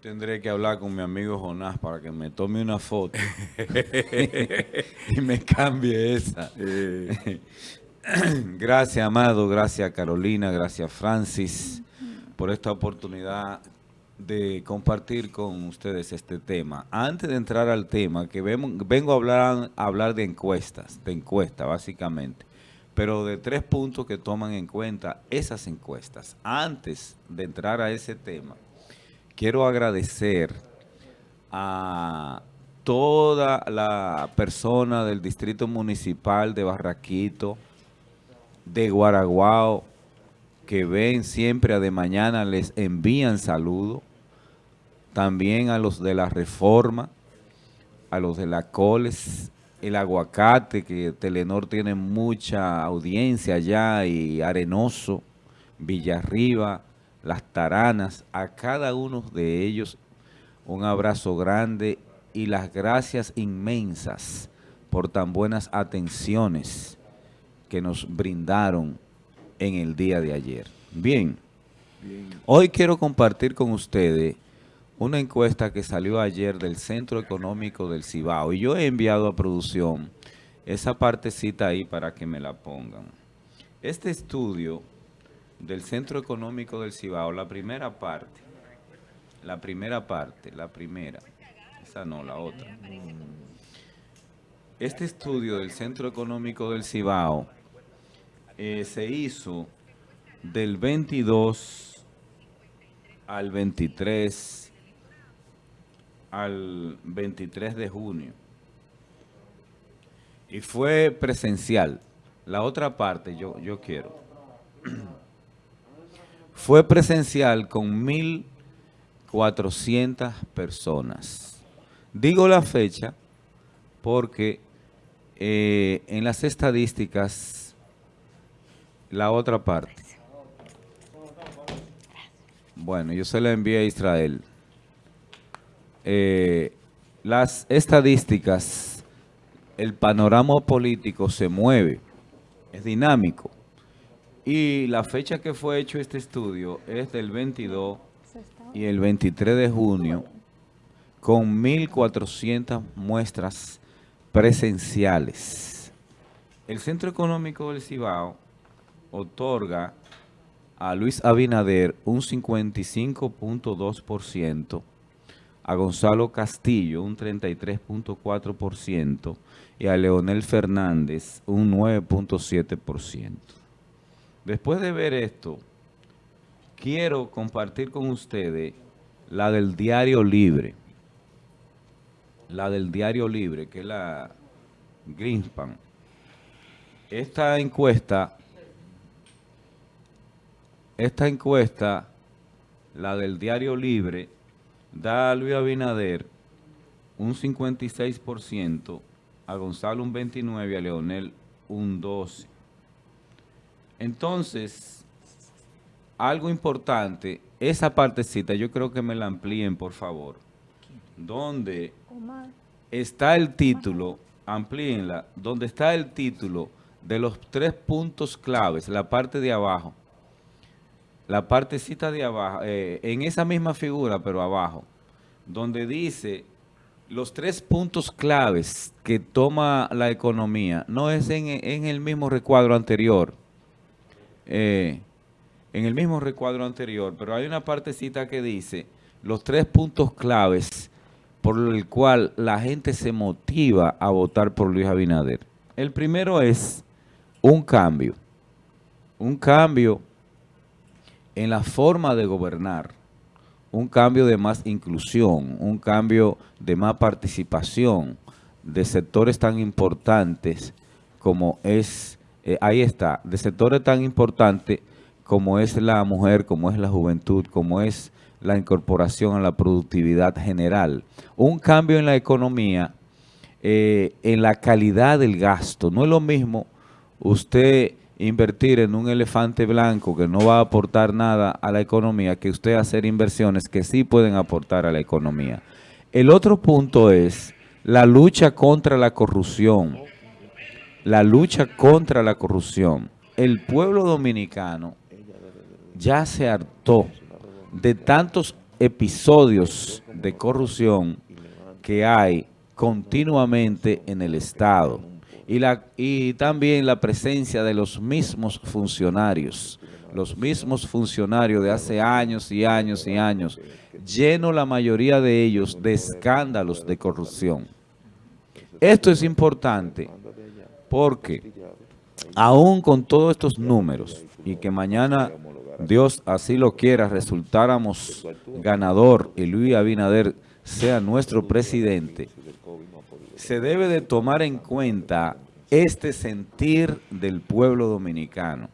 tendré que hablar con mi amigo Jonás para que me tome una foto y me cambie esa. gracias, Amado, gracias, Carolina, gracias, Francis, por esta oportunidad de compartir con ustedes este tema. Antes de entrar al tema, que vengo a hablar, a hablar de encuestas, de encuestas básicamente, pero de tres puntos que toman en cuenta esas encuestas. Antes de entrar a ese tema, quiero agradecer a toda la persona del Distrito Municipal de Barraquito, de Guaraguao, que ven siempre a de mañana, les envían saludos. También a los de la Reforma, a los de la Coles, el Aguacate, que Telenor tiene mucha audiencia allá, y Arenoso, Villarriba, las taranas, a cada uno de ellos un abrazo grande y las gracias inmensas por tan buenas atenciones que nos brindaron en el día de ayer. Bien, hoy quiero compartir con ustedes una encuesta que salió ayer del Centro Económico del Cibao y yo he enviado a producción esa partecita ahí para que me la pongan. Este estudio del Centro Económico del Cibao, la primera parte, la primera parte, la primera, esa no, la otra. Este estudio del Centro Económico del Cibao eh, se hizo del 22 al 23 al 23 de junio y fue presencial. La otra parte yo, yo quiero fue presencial con 1.400 personas. Digo la fecha porque eh, en las estadísticas, la otra parte. Bueno, yo se la envié a Israel. Eh, las estadísticas, el panorama político se mueve, es dinámico. Y la fecha que fue hecho este estudio es del 22 y el 23 de junio con 1.400 muestras presenciales. El Centro Económico del Cibao otorga a Luis Abinader un 55.2%, a Gonzalo Castillo un 33.4% y a Leonel Fernández un 9.7%. Después de ver esto, quiero compartir con ustedes la del Diario Libre. La del Diario Libre, que es la Greenspan. Esta encuesta, esta encuesta, la del Diario Libre, da a Luis Abinader un 56%, a Gonzalo un 29% y a Leonel un 12%. Entonces, algo importante, esa partecita, yo creo que me la amplíen, por favor. Donde está el título, amplíenla, donde está el título de los tres puntos claves, la parte de abajo, la partecita de abajo, eh, en esa misma figura, pero abajo, donde dice los tres puntos claves que toma la economía, no es en, en el mismo recuadro anterior, eh, en el mismo recuadro anterior, pero hay una partecita que dice los tres puntos claves por el cual la gente se motiva a votar por Luis Abinader. El primero es un cambio, un cambio en la forma de gobernar, un cambio de más inclusión, un cambio de más participación de sectores tan importantes como es eh, ahí está, de sectores tan importantes como es la mujer, como es la juventud, como es la incorporación a la productividad general. Un cambio en la economía, eh, en la calidad del gasto. No es lo mismo usted invertir en un elefante blanco que no va a aportar nada a la economía que usted hacer inversiones que sí pueden aportar a la economía. El otro punto es la lucha contra la corrupción la lucha contra la corrupción. El pueblo dominicano ya se hartó de tantos episodios de corrupción que hay continuamente en el Estado y, la, y también la presencia de los mismos funcionarios, los mismos funcionarios de hace años y años y años, lleno la mayoría de ellos de escándalos de corrupción. Esto es importante porque aún con todos estos números y que mañana Dios así lo quiera, resultáramos ganador y Luis Abinader sea nuestro presidente, se debe de tomar en cuenta este sentir del pueblo dominicano,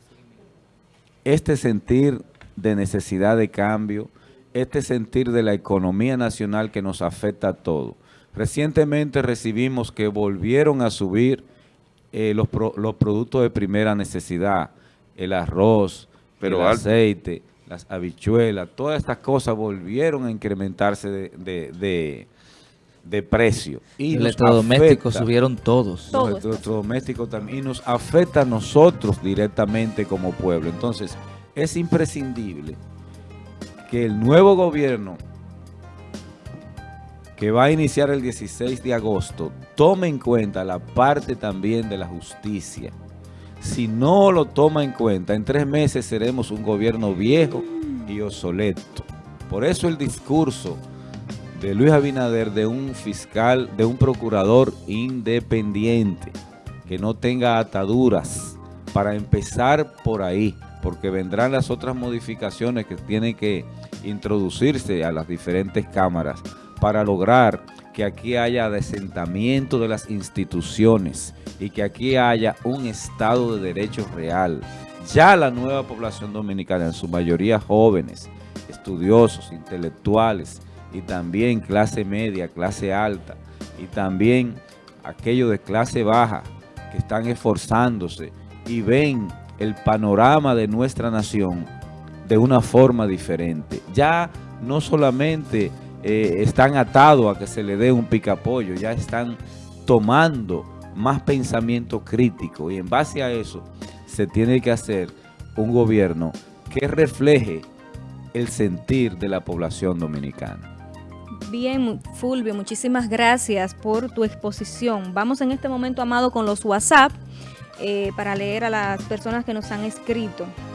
este sentir de necesidad de cambio, este sentir de la economía nacional que nos afecta a todos. Recientemente recibimos que volvieron a subir eh, los, los productos de primera necesidad, el arroz, el aceite, las habichuelas, todas estas cosas volvieron a incrementarse de, de, precio. Y los electrodomésticos subieron todos. Los electrodomésticos también. Y nos afecta a nosotros directamente como pueblo. Entonces, es imprescindible que el nuevo gobierno que va a iniciar el 16 de agosto tome en cuenta la parte también de la justicia si no lo toma en cuenta, en tres meses seremos un gobierno viejo y obsoleto. Por eso el discurso de Luis Abinader de un fiscal, de un procurador independiente, que no tenga ataduras, para empezar por ahí, porque vendrán las otras modificaciones que tienen que introducirse a las diferentes cámaras para lograr que aquí haya desentamiento de las instituciones y que aquí haya un Estado de Derecho real. Ya la nueva población dominicana, en su mayoría jóvenes, estudiosos, intelectuales y también clase media, clase alta y también aquellos de clase baja que están esforzándose y ven el panorama de nuestra nación de una forma diferente. Ya no solamente eh, están atados a que se le dé un picapollo, ya están tomando más pensamiento crítico y en base a eso se tiene que hacer un gobierno que refleje el sentir de la población dominicana. Bien, Fulvio, muchísimas gracias por tu exposición. Vamos en este momento, Amado, con los WhatsApp eh, para leer a las personas que nos han escrito.